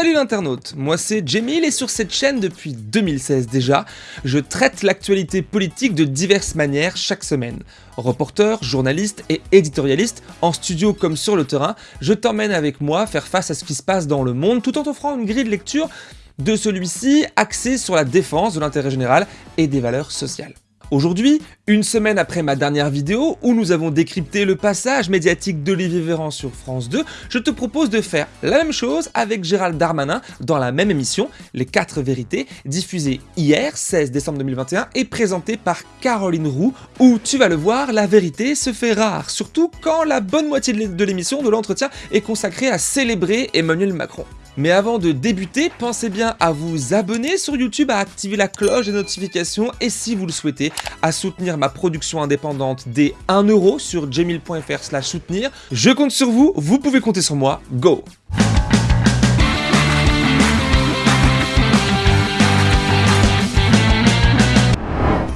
Salut l'internaute, moi c'est Jamil et sur cette chaîne depuis 2016 déjà, je traite l'actualité politique de diverses manières chaque semaine. Reporter, journaliste et éditorialiste, en studio comme sur le terrain, je t'emmène avec moi faire face à ce qui se passe dans le monde tout en t'offrant une grille de lecture de celui-ci axée sur la défense de l'intérêt général et des valeurs sociales. Aujourd'hui, une semaine après ma dernière vidéo où nous avons décrypté le passage médiatique d'Olivier Véran sur France 2, je te propose de faire la même chose avec Gérald Darmanin dans la même émission, Les 4 vérités, diffusée hier, 16 décembre 2021 et présentée par Caroline Roux, où tu vas le voir, la vérité se fait rare, surtout quand la bonne moitié de l'émission, de l'entretien, est consacrée à célébrer Emmanuel Macron. Mais avant de débuter, pensez bien à vous abonner sur YouTube, à activer la cloche des notifications et si vous le souhaitez, à soutenir ma production indépendante dès 1€ sur jamil.fr slash soutenir. Je compte sur vous, vous pouvez compter sur moi, go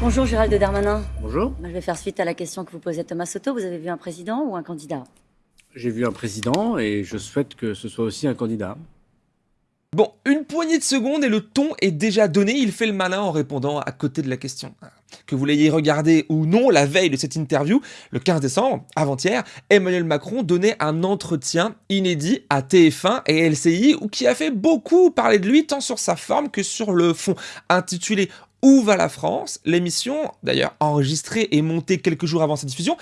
Bonjour Gérald de Darmanin. Bonjour. Je vais faire suite à la question que vous posez Thomas Soto. Vous avez vu un président ou un candidat? J'ai vu un président et je souhaite que ce soit aussi un candidat. Bon, une poignée de secondes et le ton est déjà donné, il fait le malin en répondant à côté de la question. Que vous l'ayez regardé ou non, la veille de cette interview, le 15 décembre, avant-hier, Emmanuel Macron donnait un entretien inédit à TF1 et LCI qui a fait beaucoup parler de lui tant sur sa forme que sur le fond. Intitulé Où va la France? L'émission, d'ailleurs enregistrée et montée quelques jours avant sa diffusion,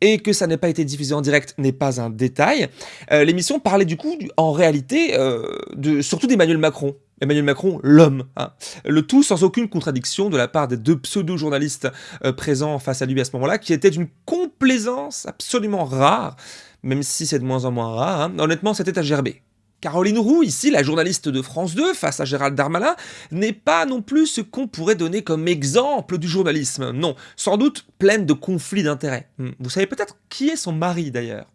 et que ça n'ait pas été diffusé en direct n'est pas un détail. Euh, l'émission parlait du coup, en réalité, euh, de, surtout d'Emmanuel Macron. Emmanuel Macron, l'homme. Hein. Le tout sans aucune contradiction de la part des deux pseudo-journalistes euh, présents face à lui à ce moment-là, qui était d'une complaisance absolument rare, même si c'est de moins en moins rare. Hein. Honnêtement, c'était à gerber. Caroline Roux, ici la journaliste de France 2 face à Gérald Darmanin, n'est pas non plus ce qu'on pourrait donner comme exemple du journalisme. Non, sans doute pleine de conflits d'intérêts. Hmm. Vous savez peut-être qui est son mari d'ailleurs?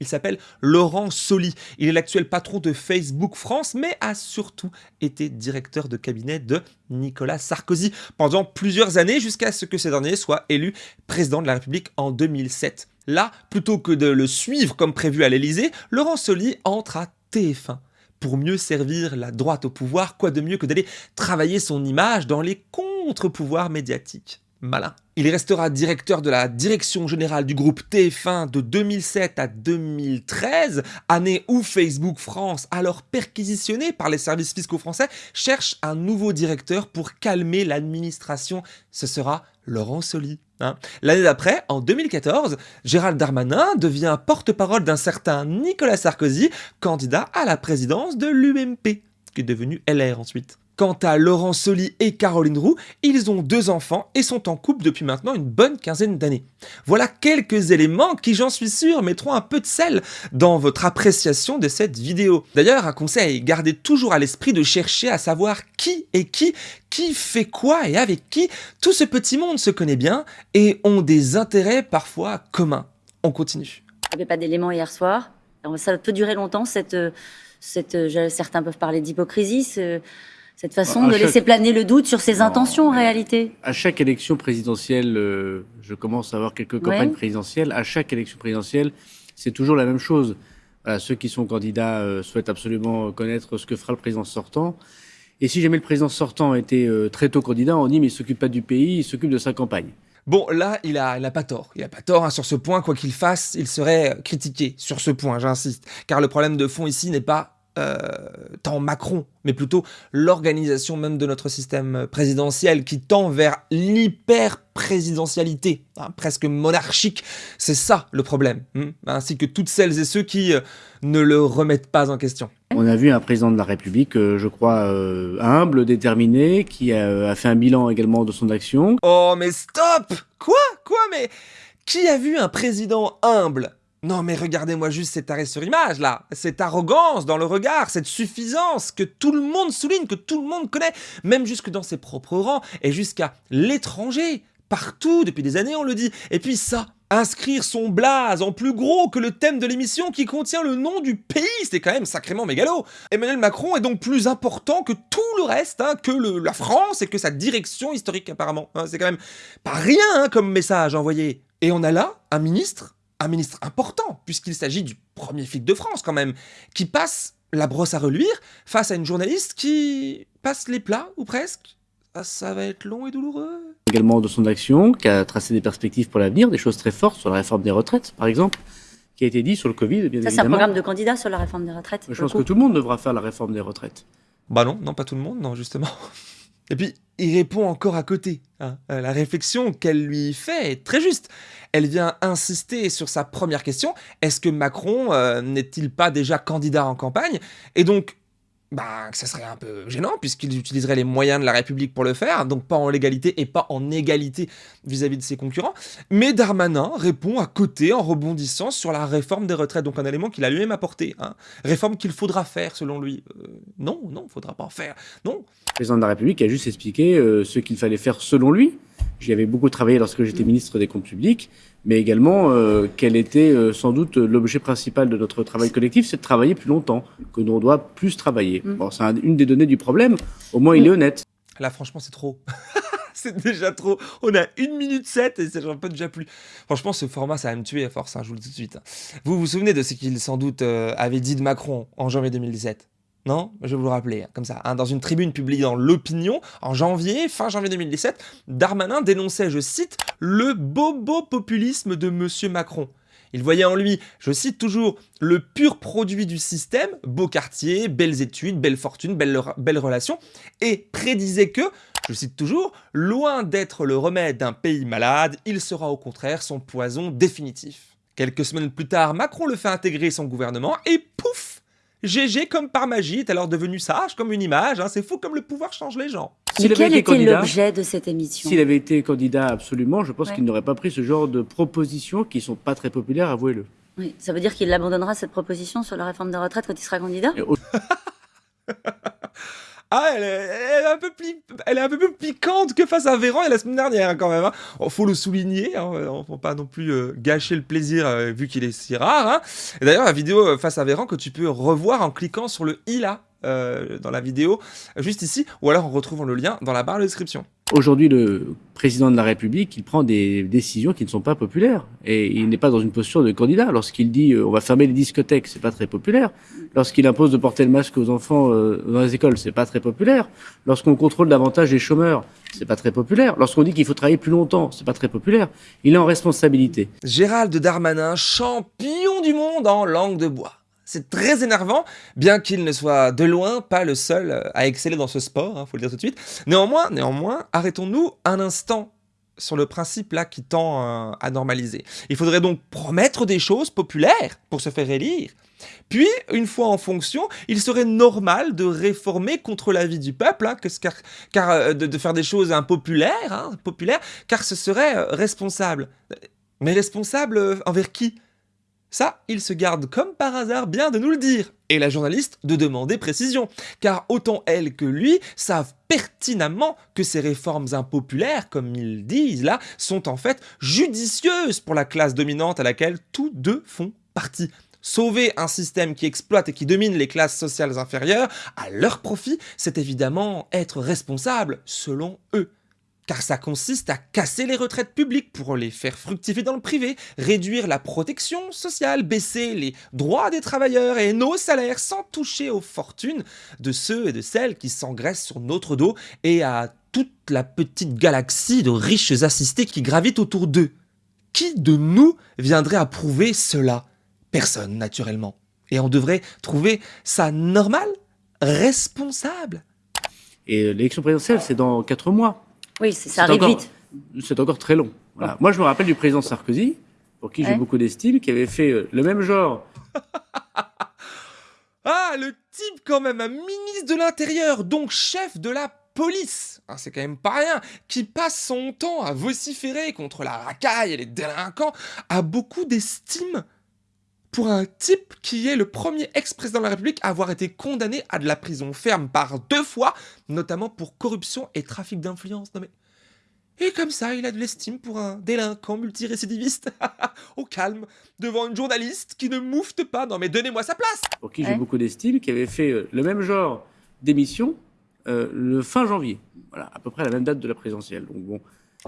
Il s'appelle Laurent Soli. Il est l'actuel patron de Facebook France, mais a surtout été directeur de cabinet de Nicolas Sarkozy pendant plusieurs années jusqu'à ce que ce dernier soit élu président de la République en 2007. Là, plutôt que de le suivre comme prévu à l'Elysée, Laurent Soli entre à TF1 pour mieux servir la droite au pouvoir, quoi de mieux que d'aller travailler son image dans les contre-pouvoirs médiatiques. Malin. Il restera directeur de la direction générale du groupe TF1 de 2007 à 2013, année où Facebook France, alors perquisitionné par les services fiscaux français, cherche un nouveau directeur pour calmer l'administration. Ce sera Laurent Soli. Hein. L'année d'après, en 2014, Gérald Darmanin devient porte-parole d'un certain Nicolas Sarkozy, candidat à la présidence de l'UMP, qui est devenu LR ensuite. Quant à Laurent Soli et Caroline Roux, ils ont deux enfants et sont en couple depuis maintenant une bonne quinzaine d'années. Voilà quelques éléments qui, j'en suis sûr, mettront un peu de sel dans votre appréciation de cette vidéo. D'ailleurs, un conseil, gardez toujours à l'esprit de chercher à savoir qui est qui, qui fait quoi et avec qui. Tout ce petit monde se connaît bien et ont des intérêts parfois communs. On continue. Il n'y avait pas d'éléments hier soir. Ça peut durer longtemps, cette, cette, certains peuvent parler d'hypocrisie cette façon de laisser planer le doute sur ses intentions en réalité À chaque élection présidentielle, euh, je commence à avoir quelques campagnes présidentielles, à chaque élection présidentielle, c'est toujours la même chose. ceux qui sont candidats euh, souhaitent absolument connaître ce que fera le président sortant. Et si jamais le président sortant était euh, très tôt candidat, on dit mais il s'occupe pas du pays, il s'occupe de sa campagne. Bon, là, il a, il a pas tort. Il a pas tort hein, sur ce point. Quoi qu'il fasse, il serait critiqué sur ce point, j'insiste. Car le problème de fond ici n'est pas euh, tant Macron, mais plutôt l'organisation même de notre système présidentiel qui tend vers l'hyper-présidentialité, hein, presque monarchique. C'est ça le problème, hein, ainsi que toutes celles et ceux qui euh, ne le remettent pas en question. On a vu un président de la République, euh, je crois, humble, déterminé, qui a fait un bilan également de son action. Oh mais stop Quoi? Quoi? Mais qui a vu un président humble non mais regardez-moi juste cet arrêt sur image là, cette arrogance dans le regard, cette suffisance que tout le monde souligne, que tout le monde connaît, même jusque dans ses propres rangs et jusqu'à l'étranger. Partout, depuis des années on le dit. Et puis ça, inscrire son blaze en plus gros que le thème de l'émission qui contient le nom du pays, c'est quand même sacrément mégalo. Emmanuel Macron est donc plus important que tout le reste, hein, que la France et que sa direction historique apparemment. Hein. c'est quand même pas rien hein, comme message envoyé. Et on a là un ministre un ministre important, puisqu'il s'agit du premier flic de France quand même, qui passe la brosse à reluire face à une journaliste qui passe les plats, ou presque. Ah, ça va être long et douloureux. Également de son action, qui a tracé des perspectives pour l'avenir, des choses très fortes sur la réforme des retraites, par exemple, qui a été dit sur le Covid, bien Ça, c'est un programme de candidat sur la réforme des retraites. Je pense que tout le monde devra faire la réforme des retraites. Bah non, non, pas tout le monde, non, justement. Et puis, il répond encore à côté. Hein. Euh, la réflexion qu'elle lui fait est très juste. Elle vient insister sur sa première question. Est-ce que Macron euh, n'est-il pas déjà candidat en campagne? Et donc, bah, ça serait un peu gênant puisqu'il utiliserait les moyens de la République pour le faire, donc pas en légalité et pas en égalité vis-à-vis de ses concurrents. Mais Darmanin répond à côté en rebondissant sur la réforme des retraites, donc un élément qu'il a lui-même apporté. Hein. Réforme qu'il faudra faire selon lui. Euh, non, non, il faudra pas en faire. Non. Le président de la République a juste expliqué euh, ce qu'il fallait faire selon lui. J'y avais beaucoup travaillé lorsque j'étais ministre des Comptes publics mais également euh, quel était euh, sans doute l'objet principal de notre travail collectif, c'est de travailler plus longtemps, que l'on doit plus travailler. Mm. Bon, c'est une des données du problème, au moins il est honnête. Là, franchement, c'est trop. c'est déjà trop. On a une minute 7 et c'est un peu déjà plus. Franchement, ce format, ça va me tuer à force, hein, je vous le dis tout de suite. Vous vous souvenez de ce qu'il sans doute euh, avait dit de Macron en janvier 2017 non Je vais vous le rappeler, hein, comme ça. Hein. dans une tribune publiée dans L'Opinion, en janvier, fin janvier 2017, Darmanin dénonçait, je cite, le bobo-populisme de M. Macron. Il voyait en lui, je cite toujours, le pur produit du système, beau quartier, belles études, belle fortune, belles relations, et prédisait que, je cite toujours, loin d'être le remède d'un pays malade, il sera au contraire son poison définitif. Quelques semaines plus tard, Macron le fait intégrer son gouvernement, et pouf GG, comme par magie, est alors devenu sage, comme une image. Hein. C'est fou comme le pouvoir change les gens. Mais quel était l'objet de cette émission S'il avait été candidat absolument, je pense qu'il n'aurait pas pris ce genre de propositions qui sont pas très populaires, avouez-le. Oui, ça veut dire qu'il abandonnera cette proposition sur la réforme des retraites quand il sera candidat? Ah, elle est, un peu elle est un peu plus piquante que face à Véran et la semaine dernière, hein, quand même. Hein. faut le souligner, hein, on ne faut pas non plus euh, gâcher le plaisir euh, vu qu'il est si rare. Hein. D'ailleurs, la vidéo euh, face à Véran que tu peux revoir en cliquant sur le i là, dans la vidéo, juste ici, ou alors en retrouvant le lien dans la barre de description. Aujourd'hui, le président de la République, il prend des décisions qui ne sont pas populaires. Et il n'est pas dans une posture de candidat. Lorsqu'il dit euh, on va fermer les discothèques, c'est pas très populaire. Lorsqu'il impose de porter le masque aux enfants euh, dans les écoles, c'est pas très populaire. Lorsqu'on contrôle davantage les chômeurs, c'est pas très populaire. Lorsqu'on dit qu'il faut travailler plus longtemps, c'est pas très populaire. Il est en responsabilité. Gérald Darmanin, champion du monde en langue de bois. C'est très énervant, bien qu'il ne soit de loin pas le seul euh, à exceller dans ce sport, hein, faut le dire tout de suite. Néanmoins, néanmoins, arrêtons-nous un instant sur le principe là qui tend euh, à normaliser. Il faudrait donc promettre des choses populaires pour se faire élire. Puis, une fois en fonction, il serait normal de réformer contre l'avis du peuple, hein, car, euh, de, faire des choses impopulaires, hein, populaires, car ce serait responsable. Mais responsable envers qui? Ça, il se garde comme par hasard bien de nous le dire, et la journaliste de demander précision, car autant elle que lui savent pertinemment que ces réformes impopulaires, comme ils disent là, sont en fait judicieuses pour la classe dominante à laquelle tous deux font partie. Sauver un système qui exploite et qui domine les classes sociales inférieures à leur profit, c'est évidemment être responsable, selon eux car ça consiste à casser les retraites publiques pour les faire fructifier dans le privé, réduire la protection sociale, baisser les droits des travailleurs et nos salaires sans toucher aux fortunes de ceux et de celles qui s'engraissent sur notre dos et à toute la petite galaxie de riches assistés qui gravitent autour d'eux. Qui de nous viendrait approuver cela? Personne, naturellement. Et on devrait trouver ça normal? Responsable? Et l'élection présidentielle, c'est dans quatre mois. Oui, ça arrive vite. C'est encore très long. Moi, je me rappelle du président Sarkozy, pour qui j'ai beaucoup d'estime, qui avait fait euh, le même genre. ah, le type quand même, un ministre de l'Intérieur, donc chef de la police, hein, c'est quand même pas rien, qui passe son temps à vociférer contre la racaille et les délinquants, a beaucoup d'estime pour un type qui est le premier ex-président de la République à avoir été condamné à de la prison ferme par deux fois, notamment pour corruption et trafic d'influence. mais... Et comme ça, il a de l'estime pour un délinquant multirécidiviste, au calme, devant une journaliste qui ne moufte pas. Non mais donnez-moi sa place Pour qui j'ai beaucoup d'estime, qui avait fait euh, le même genre d'émission euh, le fin janvier. Voilà, à peu près la même date de la présidentielle. Donc bon,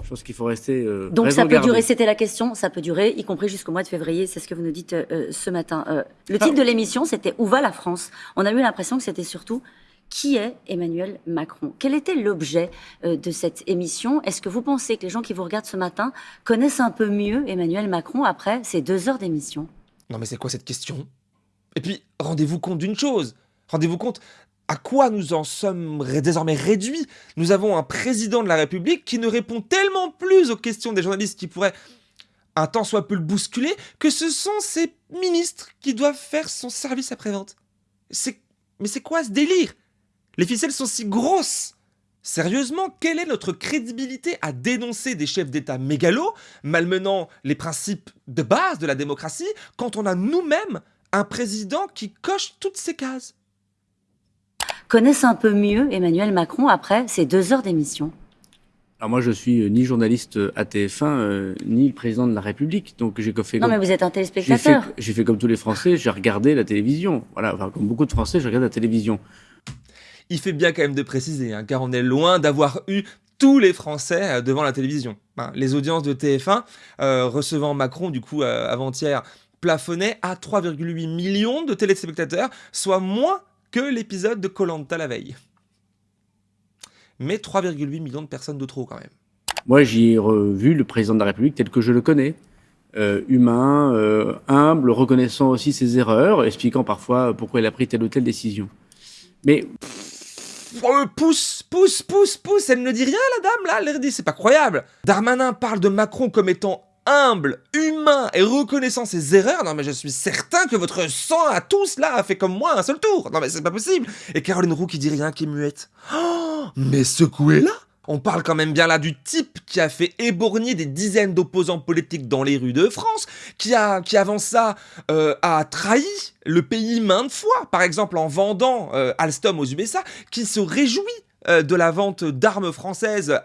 Je pense qu'il faut rester. Euh, Donc ça peut durer, c'était la question, ça peut durer, y compris jusqu'au mois de février, c'est ce que vous nous dites euh, ce matin. Euh, le titre ah. de l'émission, c'était Où va la France? On a eu l'impression que c'était surtout qui est Emmanuel Macron? Quel était l'objet de cette émission? Est-ce que vous pensez que les gens qui vous regardent ce matin connaissent un peu mieux Emmanuel Macron après ces deux heures d'émission? Non mais c'est quoi cette question? Et puis, rendez-vous compte d'une chose Rendez-vous compte, à quoi nous en sommes désormais réduits? Nous avons un président de la République qui ne répond tellement plus aux questions des journalistes qui pourraient un temps soit peu le bousculer que ce sont ces ministres qui doivent faire son service après-vente. Mais c'est quoi ce délire? Les ficelles sont si grosses! Sérieusement, quelle est notre crédibilité à dénoncer des chefs d'État mégalos, malmenant les principes de base de la démocratie, quand on a nous-mêmes un président qui coche toutes ces cases? Connaissent un peu mieux Emmanuel Macron après ces deux heures d'émission alors moi, je suis euh, ni journaliste à TF1, euh, ni le président de la République. Donc j'ai fait. Non, mais vous êtes un téléspectateur. J'ai fait, comme tous les Français, j'ai regardé la télévision. Voilà, enfin, comme beaucoup de Français, j'ai regardé la télévision. Il fait bien quand même de préciser, hein, car on est loin d'avoir eu tous les Français euh, devant la télévision. les audiences de TF1 recevant Macron, du coup, avant-hier, plafonnaient à 3,8 millions de téléspectateurs, soit moins que l'épisode de Colanta la veille. Mais 3,8 millions de personnes de trop quand même. Moi, j'y ai revu le président de la République tel que je le connais. Euh, humain, euh, humble, reconnaissant aussi ses erreurs, expliquant parfois pourquoi il a pris telle ou telle décision. Mais... Oh, pousse, pousse, pousse, pousse, elle ne dit rien la dame là, elle dit c'est pas croyable. Darmanin parle de Macron comme étant humble, humain et reconnaissant ses erreurs, non mais je suis certain que votre sang à tous là a fait comme moi un seul tour. Non mais c'est pas possible. Et Caroline Roux qui dit rien, qui est muette. Oh, mais secouez-la on parle quand même bien là du type qui a fait éborgner des dizaines d'opposants politiques dans les rues de France, qui, a, qui avant ça euh, a trahi le pays maintes fois, par exemple en vendant euh, Alstom aux USA, qui se réjouit euh, de la vente d'armes françaises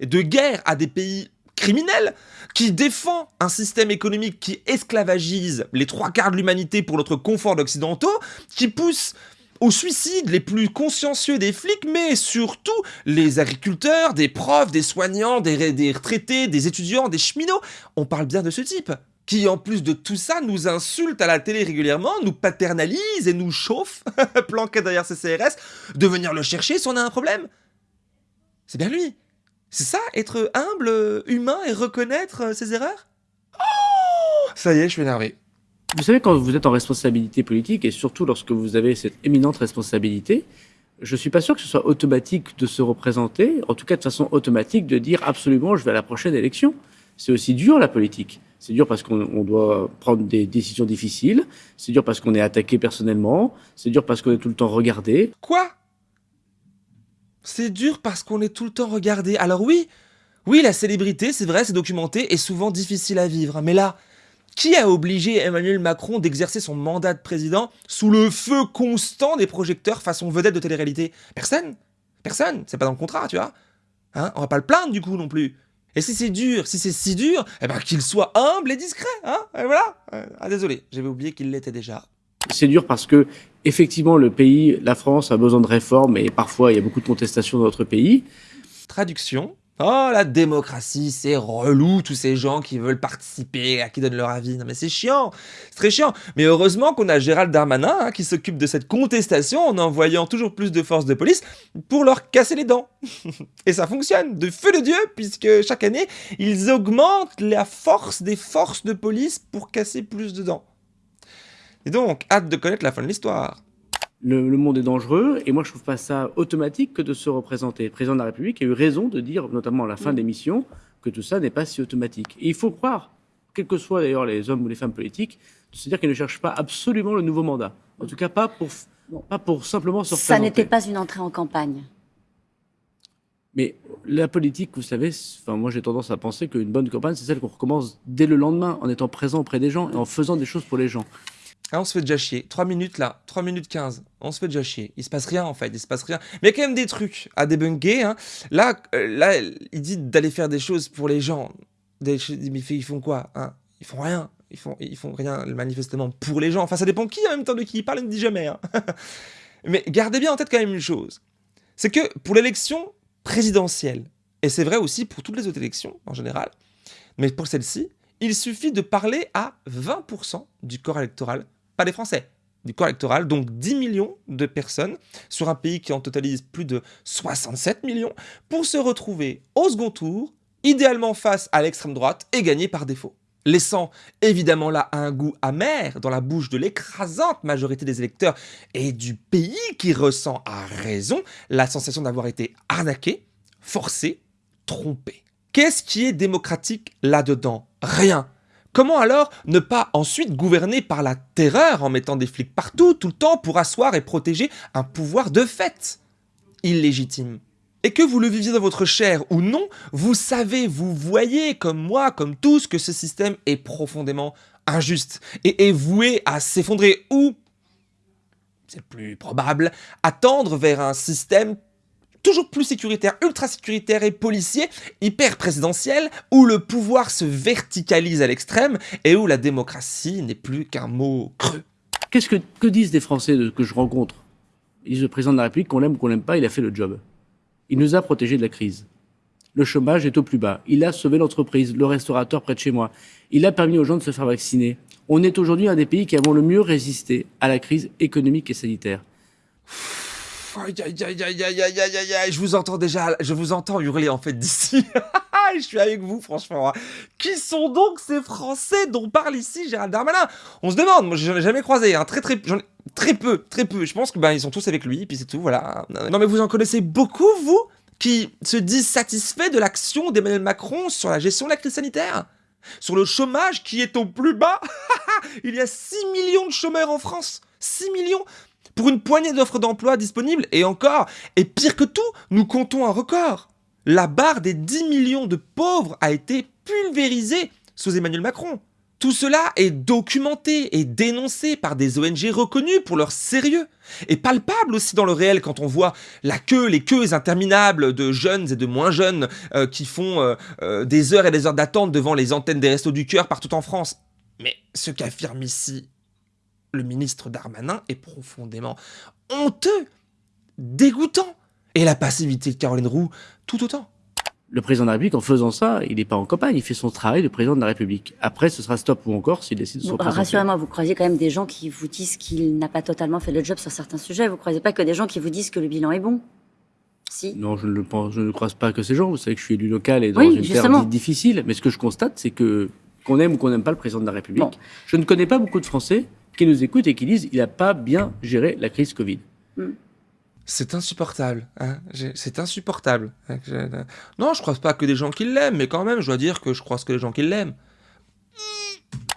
de guerre à des pays criminels, qui défend un système économique qui esclavagise les trois quarts de l'humanité pour notre confort d'occidentaux, qui pousse au suicide les plus consciencieux des flics, mais surtout les agriculteurs, des profs, des soignants, des, retraités, des étudiants, des cheminots. On parle bien de ce type qui en plus de tout ça nous insulte à la télé régulièrement, nous paternalise et nous chauffe, planqué derrière ses CRS, de venir le chercher si on a un problème. C'est bien lui. C'est ça, être humble, humain et reconnaître euh, ses erreurs? Oh Ça y est, je suis énervé. Vous savez, quand vous êtes en responsabilité politique, et surtout lorsque vous avez cette éminente responsabilité, je ne suis pas sûr que ce soit automatique de se représenter, en tout cas de façon automatique de dire absolument je vais à la prochaine élection. C'est aussi dur la politique. C'est dur parce qu'on doit prendre des décisions difficiles, c'est dur parce qu'on est attaqué personnellement, c'est dur parce qu'on est tout le temps regardé. Quoi? C'est dur parce qu'on est tout le temps regardé. Alors oui, oui, la célébrité, c'est vrai, c'est documenté et souvent difficile à vivre. Mais là, qui a obligé Emmanuel Macron d'exercer son mandat de président sous le feu constant des projecteurs façon vedette de télé-réalité? Personne Personne C'est pas dans le contrat, tu vois hein? On va pas le plaindre du coup non plus. Et si c'est dur, si c'est si dur, eh ben qu'il soit humble et discret, hein? Et voilà. Ah désolé, j'avais oublié qu'il l'était déjà. C'est dur parce que effectivement le pays, la France a besoin de réformes et parfois il y a beaucoup de contestations dans notre pays. Traduction. Oh, la démocratie, c'est relou, tous ces gens qui veulent participer, à qui donnent leur avis. Non, mais c'est chiant, c'est très chiant. Mais heureusement qu'on a Gérald Darmanin hein, qui s'occupe de cette contestation en envoyant toujours plus de forces de police pour leur casser les dents. Et ça fonctionne, de feu de Dieu, puisque chaque année, ils augmentent la force des forces de police pour casser plus de dents. Et donc, hâte de connaître la fin de l'histoire. Le, monde est dangereux, et moi je trouve pas ça automatique que de se représenter. Le président de la République a eu raison de dire, notamment à la fin de l'émission, que tout ça n'est pas si automatique. Et il faut croire, quels que soient d'ailleurs les hommes ou les femmes politiques, de se dire qu'ils ne cherchent pas absolument le nouveau mandat. En tout cas, pas pour, pas pour simplement se représenter. Ça n'était pas une entrée en campagne. Mais la politique, vous savez, enfin, moi j'ai tendance à penser qu'une bonne campagne, c'est celle qu'on recommence dès le lendemain, en étant présent auprès des gens et en faisant des choses pour les gens. Ah, on se fait déjà chier. 3 minutes là, 3 minutes 15. On se fait déjà chier. Il se passe rien en fait, il se passe rien. Mais il y a quand même des trucs à débunker. Hein. Là, euh, là, il dit d'aller faire des choses pour les gens. Des, mais ils font quoi hein? Ils font rien. Ils font, ils font rien manifestement pour les gens. Enfin, ça dépend qui en même temps de qui il parle, il ne dit jamais. Hein. mais gardez bien en tête quand même une chose. C'est que pour l'élection présidentielle, Et c'est vrai aussi pour toutes les autres élections en général. Mais pour celle-ci, il suffit de parler à 20% du corps électoral, pas des Français, du corps électoral, donc 10 millions de personnes sur un pays qui en totalise plus de 67 millions, pour se retrouver au second tour, idéalement face à l'extrême droite et gagner par défaut. Laissant évidemment là un goût amer dans la bouche de l'écrasante majorité des électeurs et du pays qui ressent à raison la sensation d'avoir été arnaqué, forcé, trompé. Qu'est-ce qui est démocratique là-dedans? Rien. Comment alors ne pas ensuite gouverner par la terreur en mettant des flics partout, tout le temps, pour asseoir et protéger un pouvoir de fait illégitime? Et que vous le viviez dans votre chair ou non, vous savez, vous voyez comme moi, comme tous, que ce système est profondément injuste et est voué à s'effondrer ou, c'est plus probable, à tendre vers un système toujours plus sécuritaire, ultra sécuritaire et policier, hyper présidentiel, où le pouvoir se verticalise à l'extrême et où la démocratie n'est plus qu'un mot creux. Qu'est-ce que, disent des Français que je rencontre? Ils disent le président de la République, qu'on l'aime ou qu'on l'aime pas, il a fait le job. Il nous a protégés de la crise. Le chômage est au plus bas. Il a sauvé l'entreprise, le restaurateur près de chez moi. Il a permis aux gens de se faire vacciner. On est aujourd'hui un des pays qui avons le mieux résisté à la crise économique et sanitaire. Aïe, aïe, aïe, aïe, aïe, aïe, aïe, aïe, je vous entends déjà, je vous entends hurler en fait d'ici. je suis avec vous, franchement. Hein. Qui sont donc ces Français dont parle ici Gérald Darmanin? On se demande, moi j'en ai jamais croisé, hein. très très, très peu, très peu. Je pense que ben ils sont tous avec lui, puis c'est tout, voilà. Non mais vous en connaissez beaucoup, vous, qui se disent satisfaits de l'action d'Emmanuel Macron sur la gestion de la crise sanitaire? Sur le chômage qui est au plus bas? Il y a 6 millions de chômeurs en France. 6 millions? Pour une poignée d'offres d'emploi disponibles, et encore, et pire que tout, nous comptons un record. La barre des 10 millions de pauvres a été pulvérisée sous Emmanuel Macron. Tout cela est documenté et dénoncé par des ONG reconnues pour leur sérieux. Et palpable aussi dans le réel quand on voit la queue, les queues interminables de jeunes et de moins jeunes euh, qui font euh, euh, des heures et des heures d'attente devant les antennes des restos du cœur partout en France. Mais ce qu'affirme ici le ministre Darmanin est profondément honteux, dégoûtant. Et la passivité de Caroline Roux, tout autant. Le président de la République, en faisant ça, il n'est pas en campagne, il fait son travail de président de la République. Après, ce sera stop ou encore s'il décide de se représenter. Rassurez-moi, vous croisez quand même des gens qui vous disent qu'il n'a pas totalement fait le job sur certains sujets. Vous ne croisez pas que des gens qui vous disent que le bilan est bon? Si. Non, je ne, le pense, je ne croise pas que ces gens. Vous savez que je suis élu local et dans une terre difficile. Mais ce que je constate, c'est que qu'on aime ou qu'on n'aime pas le président de la République, je ne connais pas beaucoup de Français qui nous écoutent et qui disent il n'a pas bien géré la crise Covid. Hmm. C'est insupportable. Hein c'est insupportable. Non, je ne crois pas que des gens qui l'aiment, mais quand même, je dois dire que je croise que des gens qui l'aiment.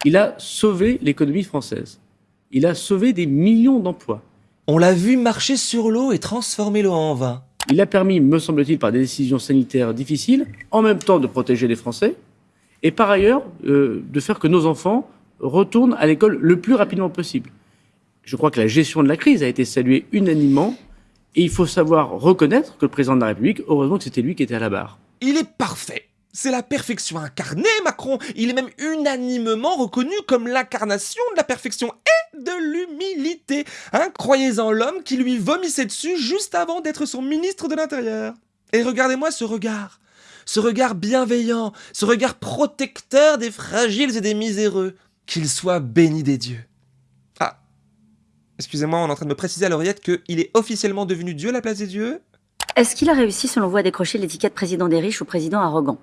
Il a sauvé l'économie française. Il a sauvé des millions d'emplois. On l'a vu marcher sur l'eau et transformer l'eau en vin. Il a permis, me semble-t-il, par des décisions sanitaires difficiles, en même temps de protéger les Français, et par ailleurs euh, de faire que nos enfants retourne à l'école le plus rapidement possible. Je crois que la gestion de la crise a été saluée unanimement et il faut savoir reconnaître que le président de la République, heureusement que c'était lui qui était à la barre. Il est parfait. C'est la perfection incarnée, Macron. Il est même unanimement reconnu comme l'incarnation de la perfection et de l'humilité. Hein, croyez en l'homme qui lui vomissait dessus juste avant d'être son ministre de l'Intérieur. Et regardez-moi ce regard. Ce regard bienveillant, ce regard protecteur des fragiles et des miséreux qu'il soit béni des dieux. Ah, excusez-moi, on est en train de me préciser à l'oreillette qu'il est officiellement devenu Dieu à la place des dieux? Est-ce qu'il a réussi, selon vous, à décrocher l'étiquette président des riches ou président arrogant?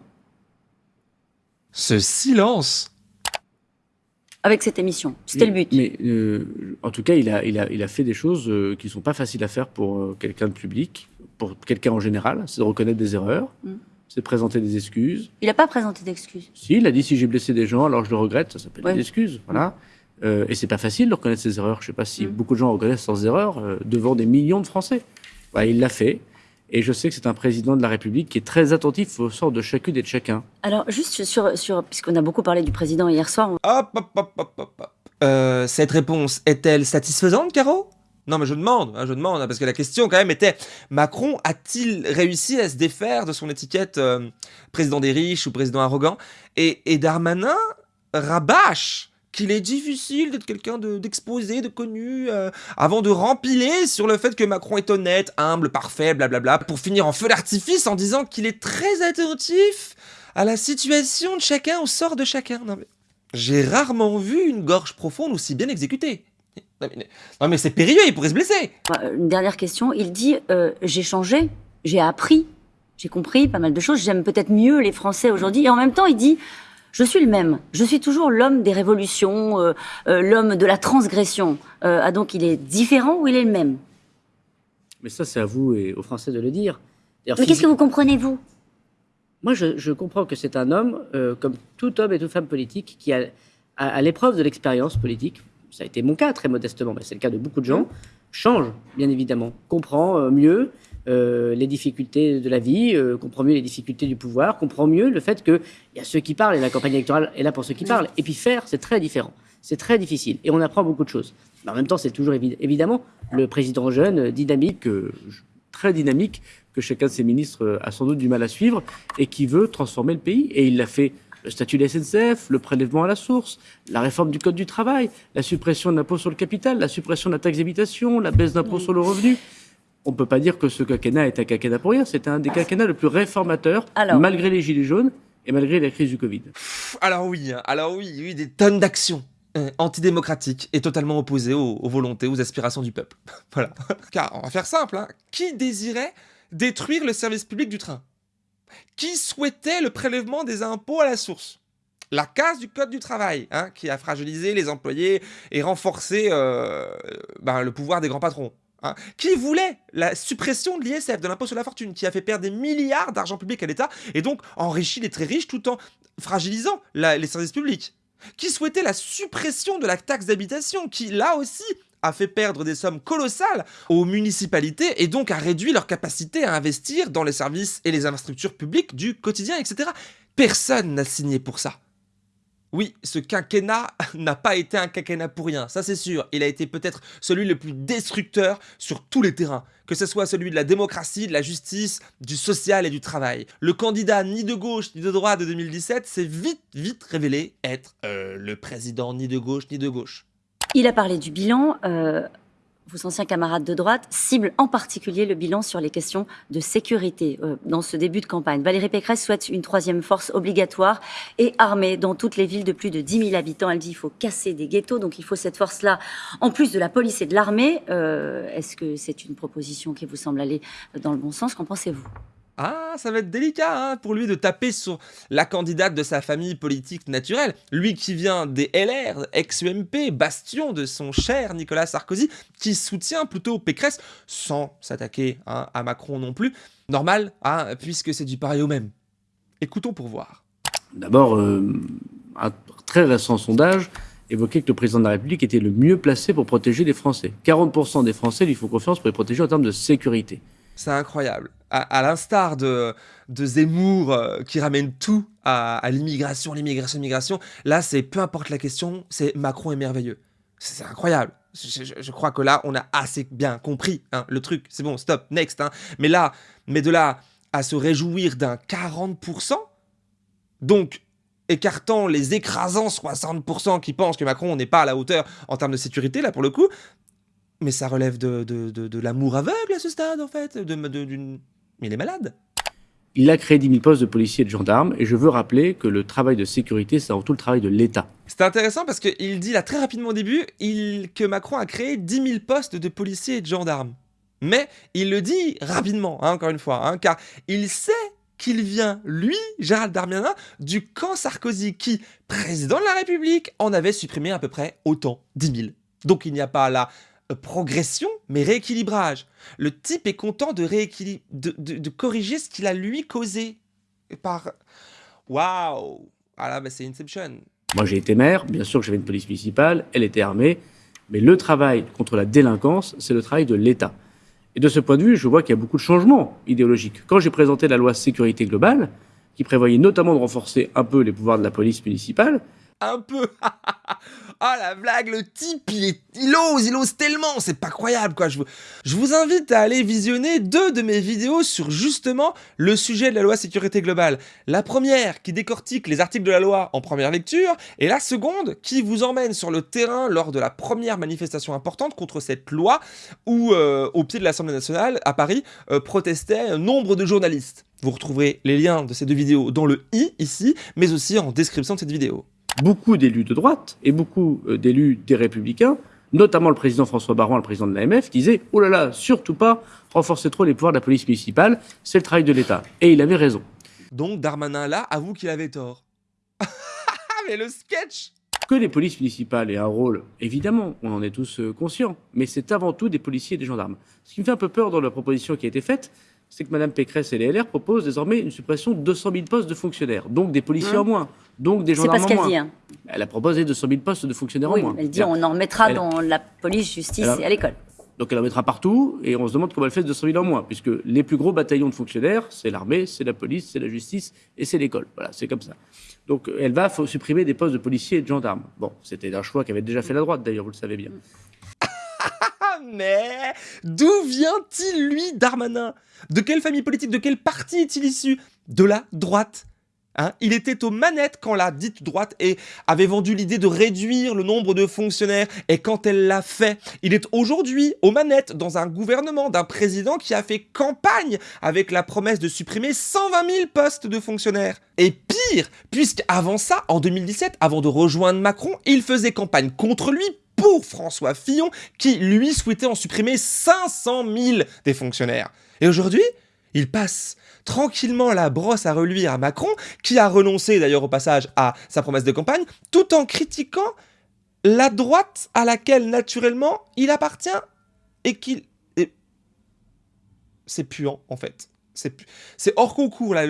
Ce silence avec cette émission. C'était le but. Mais euh, en tout cas, il a, il a, il a fait des choses euh, qui ne sont pas faciles à faire pour euh, quelqu'un de public, pour quelqu'un en général. C'est de reconnaître des erreurs. Mm c'est présenter des excuses. Il n'a pas présenté d'excuses. Si, il a dit si j'ai blessé des gens, alors je le regrette, ça s'appelle des excuses. Voilà. Euh, et c'est pas facile de reconnaître ses erreurs. Je sais pas si mm. beaucoup de gens reconnaissent leurs erreurs euh, devant des millions de Français. il l'a fait. Et je sais que c'est un président de la République qui est très attentif au sort de chacune et de chacun. Alors, juste sur, sur puisqu'on a beaucoup parlé du président hier soir. Hop, hop, hop, hop, hop. Euh, cette réponse est-elle satisfaisante, Caro? Non, mais je demande, hein, je demande, hein, parce que la question quand même était Macron a-t-il réussi à se défaire de son étiquette euh, président des riches ou président arrogant? Et, Darmanin rabâche qu'il est difficile d'être quelqu'un d'exposé, de, connu, euh, avant de rempiler sur le fait que Macron est honnête, humble, parfait, blablabla, pour finir en feu d'artifice en disant qu'il est très attentif à la situation de chacun, au sort de chacun. J'ai rarement vu une gorge profonde aussi bien exécutée. Non mais, c'est périlleux, il pourrait se blesser. Une dernière question, il dit euh, j'ai changé, j'ai appris, j'ai compris pas mal de choses, j'aime peut-être mieux les Français aujourd'hui. Et en même temps, il dit je suis le même, je suis toujours l'homme des révolutions, euh, euh, l'homme de la transgression. ah donc il est différent ou il est le même? Mais ça, c'est à vous et aux Français de le dire. Mais qu'est-ce que vous comprenez, vous Moi, je, comprends que c'est un homme, comme tout homme et toute femme politique, qui a à l'épreuve de l'expérience politique, ça a été mon cas très modestement, mais c'est le cas de beaucoup de gens, change bien évidemment, comprend euh, mieux euh, les difficultés de la vie, euh, comprend mieux les difficultés du pouvoir, comprend mieux le fait qu'il y a ceux qui parlent et la campagne électorale est là pour ceux qui parlent. Et puis faire, c'est très différent, c'est très difficile et on apprend beaucoup de choses. Mais en même temps, c'est toujours évidemment le président jeune, dynamique, très dynamique, que chacun de ses ministres a sans doute du mal à suivre et qui veut transformer le pays. Et il l'a fait le statut de la SNCF, le prélèvement à la source, la réforme du Code du travail, la suppression de l'impôt sur le capital, la suppression de la taxe d'habitation, la baisse d'impôt sur le revenu. On ne peut pas dire que ce quinquennat est un quinquennat pour rien. C'est un des quinquennats le plus réformateur, malgré les gilets jaunes et malgré la crise du Covid. Alors oui, alors oui, oui, des tonnes d'actions hein, antidémocratiques et totalement opposées aux, volontés, aux aspirations du peuple. voilà. Car on va faire simple, hein. qui désirait détruire le service public du train? Qui souhaitait le prélèvement des impôts à la source? La casse du Code du travail, hein, qui a fragilisé les employés et renforcé euh, ben, le pouvoir des grands patrons. Hein. qui voulait la suppression de l'ISF, de l'impôt sur la fortune, qui a fait perdre des milliards d'argent public à l'État et donc enrichi les très riches tout en fragilisant les services publics? Qui souhaitait la suppression de la taxe d'habitation, qui là aussi a fait perdre des sommes colossales aux municipalités et donc a réduit leur capacité à investir dans les services et les infrastructures publiques du quotidien, etc. Personne n'a signé pour ça. Oui, ce quinquennat n'a pas été un quinquennat pour rien, ça c'est sûr. Il a été peut-être celui le plus destructeur sur tous les terrains, que ce soit celui de la démocratie, de la justice, du social et du travail. Le candidat ni de gauche ni de droite de 2017 s'est vite, vite révélé être euh, le président ni de gauche ni de gauche. Il a parlé du bilan. Euh, vos anciens camarades de droite ciblent en particulier le bilan sur les questions de sécurité euh, dans ce début de campagne. Valérie Pécresse souhaite une troisième force obligatoire et armée dans toutes les villes de plus de 10 000 habitants. Elle dit qu'il faut casser des ghettos, donc il faut cette force-là en plus de la police et de l'armée. Euh, est-ce que c'est une proposition qui vous semble aller dans le bon sens? Qu'en pensez-vous? Ah, ça va être délicat hein, pour lui de taper sur la candidate de sa famille politique naturelle. Lui qui vient des LR, ex-UMP, bastion de son cher Nicolas Sarkozy, qui soutient plutôt Pécresse, sans s'attaquer hein, à Macron non plus. Normal, hein, puisque c'est du pareil au même. Écoutons pour voir. D'abord, euh, un très récent sondage évoquait que le président de la République était le mieux placé pour protéger les Français. 40% des Français lui font confiance pour les protéger en termes de sécurité. C'est incroyable. À, l'instar de, Zemmour euh, qui ramène tout à, l'immigration, l'immigration, l'immigration, là, c'est peu importe la question, c'est Macron est merveilleux. C'est incroyable. Je, crois que là, on a assez bien compris hein, le truc. C'est bon, stop, next. Hein. Mais là, mais de là à se réjouir d'un 40%, donc écartant les écrasants 60% qui pensent que Macron n'est pas à la hauteur en termes de sécurité, là pour le coup, mais ça relève de, de, de, l'amour aveugle à ce stade, en fait. D'une... Mais il est malade. Il a créé 10 000 postes de policiers et de gendarmes, et je veux rappeler que le travail de sécurité, c'est avant tout le travail de l'État. C'est intéressant parce qu'il dit là très rapidement au début il, que Macron a créé 10 000 postes de policiers et de gendarmes. Mais il le dit rapidement, hein, encore une fois, hein, car il sait qu'il vient, lui, Gérald Darmanin, du camp Sarkozy, qui, président de la République, en avait supprimé à peu près autant, 10 000. Donc il n'y a pas là progression, mais rééquilibrage. Le type est content de, de, corriger ce qu'il a lui causé. Par... Waouh Ah là, bah, c'est Inception. Moi, j'ai été maire, bien sûr que j'avais une police municipale, elle était armée, mais le travail contre la délinquance, c'est le travail de l'État. Et de ce point de vue, je vois qu'il y a beaucoup de changements idéologiques. Quand j'ai présenté la loi sécurité globale, qui prévoyait notamment de renforcer un peu les pouvoirs de la police municipale, un peu Ah la blague, le type, il, ose, il ose tellement, c'est pas croyable quoi. Je vous, je vous invite à aller visionner deux de mes vidéos sur justement le sujet de la loi sécurité globale. La première qui décortique les articles de la loi en première lecture et la seconde qui vous emmène sur le terrain lors de la première manifestation importante contre cette loi où euh, au pied de l'Assemblée nationale à Paris euh, protestaient nombre de journalistes. Vous retrouverez les liens de ces deux vidéos dans le i ici, mais aussi en description de cette vidéo beaucoup d'élus de droite et beaucoup euh, d'élus des Républicains, notamment le président François Baron, le président de l'AMF, disaient « Oh là là, surtout pas renforcer trop les pouvoirs de la police municipale, c'est le travail de l'État. » Et il avait raison. Donc Darmanin, là, avoue qu'il avait tort. mais le sketch que les polices municipales aient un rôle, évidemment, on en est tous euh, conscients, mais c'est avant tout des policiers et des gendarmes. Ce qui me fait un peu peur dans la proposition qui a été faite, c'est que Mme Pécresse et les LR proposent désormais une suppression de 200 000 postes de fonctionnaires, donc des policiers en moins, donc des gendarmes en moins. C'est pas ce qu'elle dit. Hein. Elle a proposé 200 000 postes de fonctionnaires en moins. Elle dit on en remettra dans la police, justice et à l'école. Donc elle en mettra partout, et on se demande comment elle fait 200 000 en moins, puisque les plus gros bataillons de fonctionnaires, c'est l'armée, c'est la police, c'est la justice et c'est l'école. Voilà, c'est comme ça. Donc elle va supprimer des postes de policiers et de gendarmes. Bon, c'était un choix qu'avait déjà fait la droite, d'ailleurs, vous le savez bien. Mais d'où vient-il, lui, Darmanin? De quelle famille politique, de quel parti est-il issu? De la droite. Hein il était aux manettes quand la dite droite avait vendu l'idée de réduire le nombre de fonctionnaires et quand elle l'a fait, il est aujourd'hui aux manettes dans un gouvernement d'un président qui a fait campagne avec la promesse de supprimer 120 000 postes de fonctionnaires. Et pire, puisqu'avant ça, en 2017, avant de rejoindre Macron, il faisait campagne contre lui pour François Fillon, qui lui souhaitait en supprimer 500 000 des fonctionnaires. Et aujourd'hui, il passe tranquillement la brosse à reluire à Macron, qui a renoncé d'ailleurs au passage à sa promesse de campagne, tout en critiquant la droite à laquelle naturellement il appartient et qu'il... C'est puant en fait. C'est hors concours là.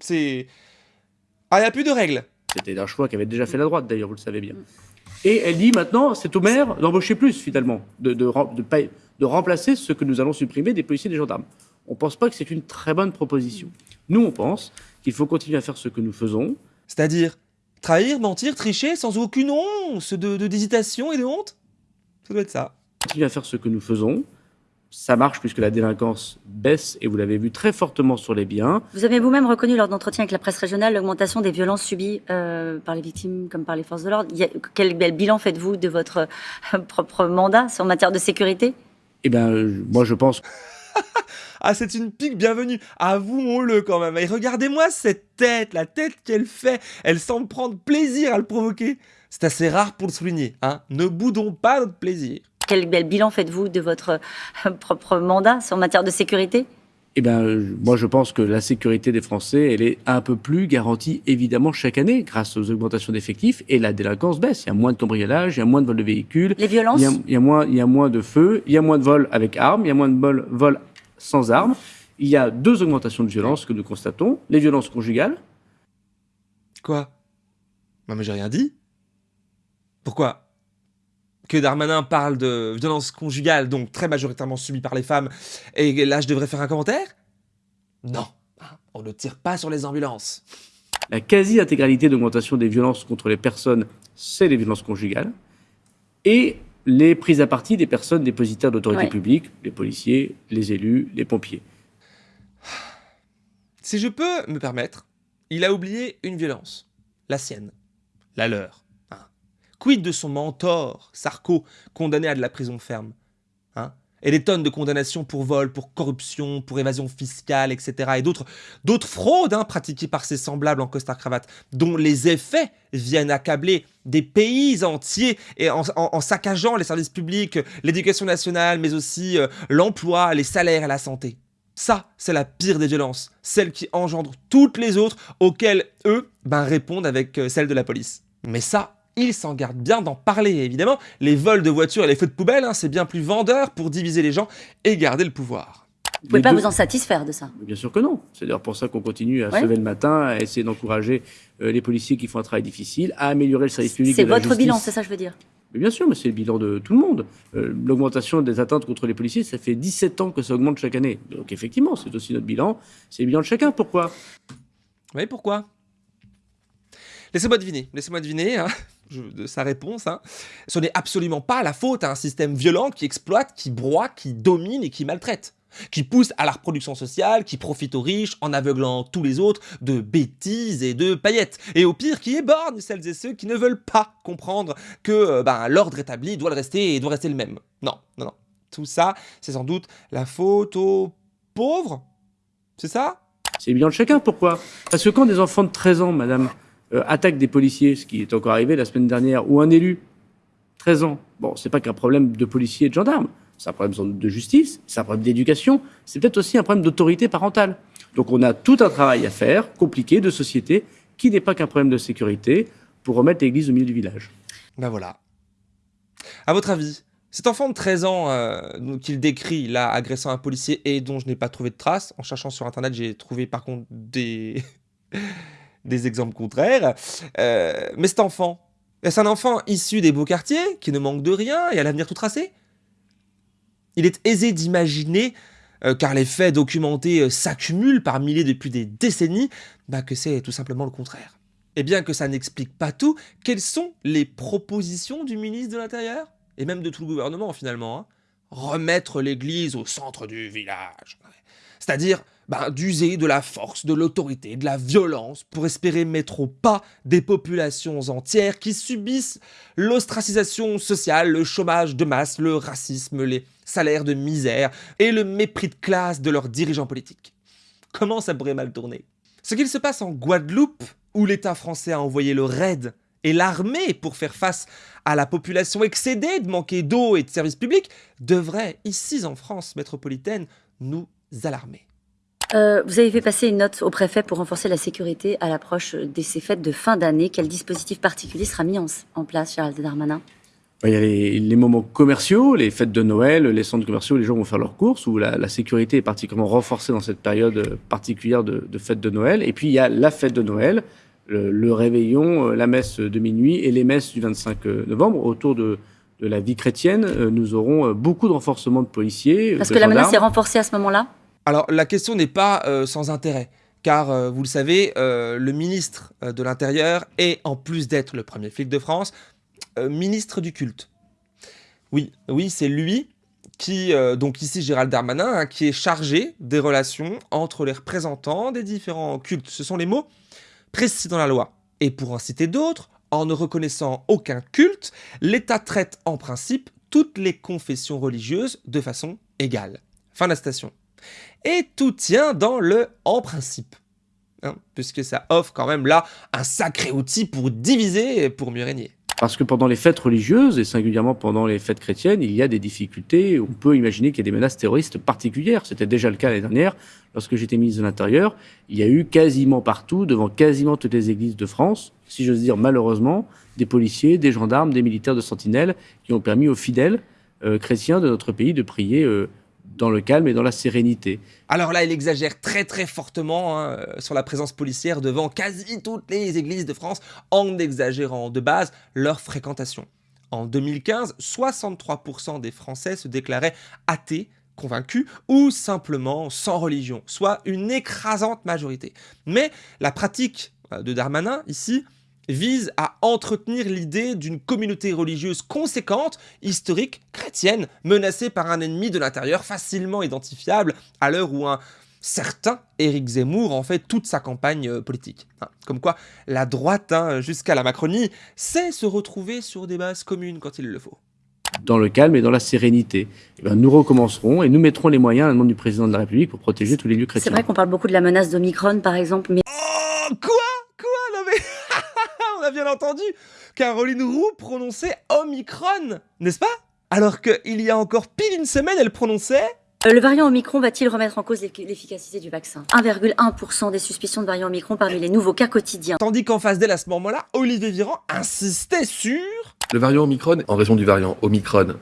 C'est... Ah, il n'y a plus de règles. C'était un choix qu'avait déjà fait la droite d'ailleurs, vous le savez bien. Et elle dit maintenant, c'est au maire d'embaucher plus, finalement, de, de, de, remplacer ce que nous allons supprimer des policiers et des gendarmes. On ne pense pas que c'est une très bonne proposition. Nous, on pense qu'il faut continuer à faire ce que nous faisons. C'est-à-dire trahir, mentir, tricher sans aucune once d'hésitation et de honte? Ça doit être ça. Continuer à faire ce que nous faisons ça marche puisque la délinquance baisse et vous l'avez vu très fortement sur les biens. Vous avez vous-même reconnu lors d'entretiens avec la presse régionale l'augmentation des violences subies euh, par les victimes comme par les forces de l'ordre. Quel bel bilan faites-vous de votre euh, propre mandat en matière de sécurité? Eh bien, moi je pense... ah, c'est une pique bienvenue. Avouons-le quand même. Et regardez-moi cette tête, la tête qu'elle fait. Elle semble prendre plaisir à le provoquer. C'est assez rare pour le souligner. Hein. Ne boudons pas notre plaisir quel bel bilan faites-vous de votre euh, propre mandat en matière de sécurité? Eh bien, moi, je pense que la sécurité des Français, elle est un peu plus garantie, évidemment, chaque année, grâce aux augmentations d'effectifs, et la délinquance baisse. Il y a moins de cambriolage, il y a moins de vols de véhicules. Les violences? Il y, a, moins, il y a moins de feux, il y a moins de vols avec armes, il y a moins de vols, sans armes. Il y a deux augmentations de violence que nous constatons. Les violences conjugales. Quoi? Non, mais j'ai rien dit. Pourquoi? Que Darmanin parle de violence conjugale, donc très majoritairement subie par les femmes, et là je devrais faire un commentaire? Non, on ne tire pas sur les ambulances. La quasi-intégralité d'augmentation des violences contre les personnes, c'est les violences conjugales, et les prises à partie des personnes dépositaires d'autorité publique, les policiers, les élus, les pompiers. Si je peux me permettre, il a oublié une violence, la sienne, la leur. Quid de son mentor, Sarko, condamné à de la prison ferme hein? Et des tonnes de condamnations pour vol, pour corruption, pour évasion fiscale, etc. Et d'autres fraudes hein, pratiquées par ses semblables en costard-cravate, dont les effets viennent accabler des pays entiers et en, saccageant les services publics, l'éducation nationale, mais aussi euh, l'emploi, les salaires et la santé. Ça, c'est la pire des violences, celle qui engendre toutes les autres auxquelles eux ben, répondent avec euh, celle de la police. Mais ça, il s'en garde bien d'en parler, évidemment. Les vols de voitures et les feux de poubelle, hein, c'est bien plus vendeur pour diviser les gens et garder le pouvoir. Vous pouvez pas vous en satisfaire de ça Bien sûr que non. C'est d'ailleurs pour ça qu'on continue à se lever le matin, à essayer d'encourager euh, les policiers qui font un travail difficile, à améliorer le service public. C'est votre bilan, c'est ça que je veux dire mais bien sûr, mais c'est le bilan de tout le monde. Euh, l'augmentation des atteintes contre les policiers, ça fait 17 ans que ça augmente chaque année. Donc effectivement, c'est aussi notre bilan. C'est le bilan de chacun. Pourquoi? Oui, pourquoi? Laissez-moi deviner, laissez-moi deviner hein, de sa réponse. Hein. Ce n'est absolument pas la faute à un système violent qui exploite, qui broie, qui domine et qui maltraite qui pousse à la reproduction sociale, qui profite aux riches en aveuglant tous les autres de bêtises et de paillettes, et au pire qui éborgne celles et ceux qui ne veulent pas comprendre que euh, ben, l'ordre établi doit le rester et doit rester le même. Non, non, non. Tout ça, c'est sans doute la faute aux pauvres C'est ça? C'est bien de chacun, pourquoi? Parce que quand des enfants de 13 ans, madame, euh, attaquent des policiers, ce qui est encore arrivé la semaine dernière, ou un élu, 13 ans, bon, c'est pas qu'un problème de policiers et de gendarmes, c'est un problème de justice, c'est un problème d'éducation, c'est peut-être aussi un problème d'autorité parentale. Donc on a tout un travail à faire, compliqué, de société, qui n'est pas qu'un problème de sécurité, pour remettre l'église au milieu du village. Ben voilà. À votre avis, cet enfant de 13 ans euh, qu'il décrit là, agressant un policier et dont je n'ai pas trouvé de traces, en cherchant sur internet, j'ai trouvé par contre des, des exemples contraires. Euh, mais cet enfant, est-ce un enfant issu des beaux quartiers, qui ne manque de rien et à l'avenir tout tracé il est aisé d'imaginer, euh, car les faits documentés euh, s'accumulent par milliers depuis des décennies, bah, que c'est tout simplement le contraire. Et bien que ça n'explique pas tout, quelles sont les propositions du ministre de l'Intérieur Et même de tout le gouvernement finalement. Hein? Remettre l'église au centre du village. C'est-à-dire bah, d'user de la force, de l'autorité, de la violence pour espérer mettre au pas des populations entières qui subissent l'ostracisation sociale, le chômage de masse, le racisme, les salaires de misère et le mépris de classe de leurs dirigeants politiques. Comment ça pourrait mal tourner? Ce qu'il se passe en Guadeloupe, où l'État français a envoyé le RAID et l'armée pour faire face à la population excédée de manquer d'eau et de services publics, devrait, ici en France métropolitaine, nous alarmer. Euh, vous avez fait passer une note au préfet pour renforcer la sécurité à l'approche de ces fêtes de fin d'année. Quel dispositif particulier sera mis en, place, Gérald Darmanin? Il y a les, moments commerciaux, les fêtes de Noël, les centres commerciaux où les gens vont faire leurs courses, où la, sécurité est particulièrement renforcée dans cette période particulière de, de fête de Noël. Et puis il y a la fête de Noël, le, réveillon, euh, la messe de minuit et les messes du 25 euh, novembre autour de, la vie chrétienne. Nous aurons beaucoup de renforcement de policiers. Parce que la menace est renforcée à ce moment-là? Alors la question n'est pas euh, sans intérêt, car euh, vous le savez, euh, le ministre de l'Intérieur est, en plus d'être le premier flic de France, ministre du culte. Oui, oui, c'est lui qui, donc ici Gérald Darmanin, hein, qui est chargé des relations entre les représentants des différents cultes. Ce sont les mots précis dans la loi. Et pour en citer d'autres, en ne reconnaissant aucun culte, l'État traite en principe toutes les confessions religieuses de façon égale. Fin de la station. Et tout tient dans le en principe. Hein, puisque ça offre quand même là un sacré outil pour diviser et pour mieux régner. Parce que pendant les fêtes religieuses, et singulièrement pendant les fêtes chrétiennes, il y a des difficultés. On peut imaginer qu'il y a des menaces terroristes particulières. C'était déjà le cas l'année dernière. Lorsque j'étais ministre de l'Intérieur, il y a eu quasiment partout, devant quasiment toutes les églises de France, si j'ose dire malheureusement, des policiers, des gendarmes, des militaires de sentinelle qui ont permis aux fidèles euh, chrétiens de notre pays de prier euh, dans le calme et dans la sérénité. Alors là, il exagère très très fortement hein, sur la présence policière devant quasi toutes les églises de France en exagérant de base leur fréquentation. En 2015, 63% des Français se déclaraient athées, convaincus ou simplement sans religion, soit une écrasante majorité. Mais la pratique euh, de Darmanin ici vise à entretenir l'idée d'une communauté religieuse conséquente, historique, chrétienne, menacée par un ennemi de l'intérieur facilement identifiable à l'heure où un certain Éric Zemmour en fait toute sa campagne euh, politique. Hein, comme quoi, la droite, hein, jusqu'à la Macronie, sait se retrouver sur des bases communes quand il le faut dans le calme et dans la sérénité. Eh nous recommencerons et nous mettrons les moyens à la demande du président de la République pour protéger tous les lieux chrétiens. C'est vrai qu'on parle beaucoup de la menace d'Omicron, par exemple, mais... Oh, quoi a bien entendu Caroline Roux prononçait Omicron, n'est-ce pas? Alors qu'il y a encore pile une semaine, elle prononçait... Euh, le variant Omicron va-t-il remettre en cause l'efficacité du vaccin? 1,1% des suspicions de variant Omicron parmi les nouveaux cas quotidiens. Tandis qu'en face d'elle, à ce moment-là, Olivier Véran insistait sur le variant Omicron, en raison du variant Omicron.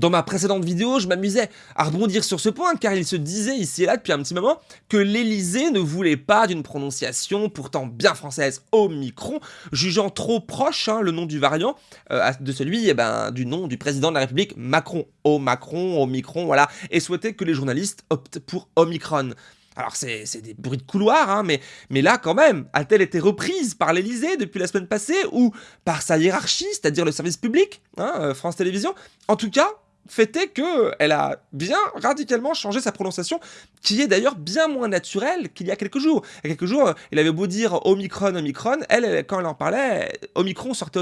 Dans ma précédente vidéo, je m'amusais à rebondir sur ce point, car il se disait ici et là depuis un petit moment que l'Élysée ne voulait pas d'une prononciation pourtant bien française Omicron, jugeant trop proche hein, le nom du variant euh, de celui eh ben, du nom du président de la République Macron. O Macron, Omicron, voilà, et souhaitait que les journalistes optent pour Omicron. Alors c'est des bruits de couloir, hein, mais, là quand même, a-t-elle été reprise par l'Elysée depuis la semaine passée ou par sa hiérarchie, c'est-à-dire le service public, hein, euh, France Télévisions? En tout cas, fait est qu'elle a bien radicalement changé sa prononciation, qui est d'ailleurs bien moins naturelle qu'il y a quelques jours. Il y a quelques jours, il avait beau dire Omicron, Omicron, elle, quand elle en parlait, Omicron sortait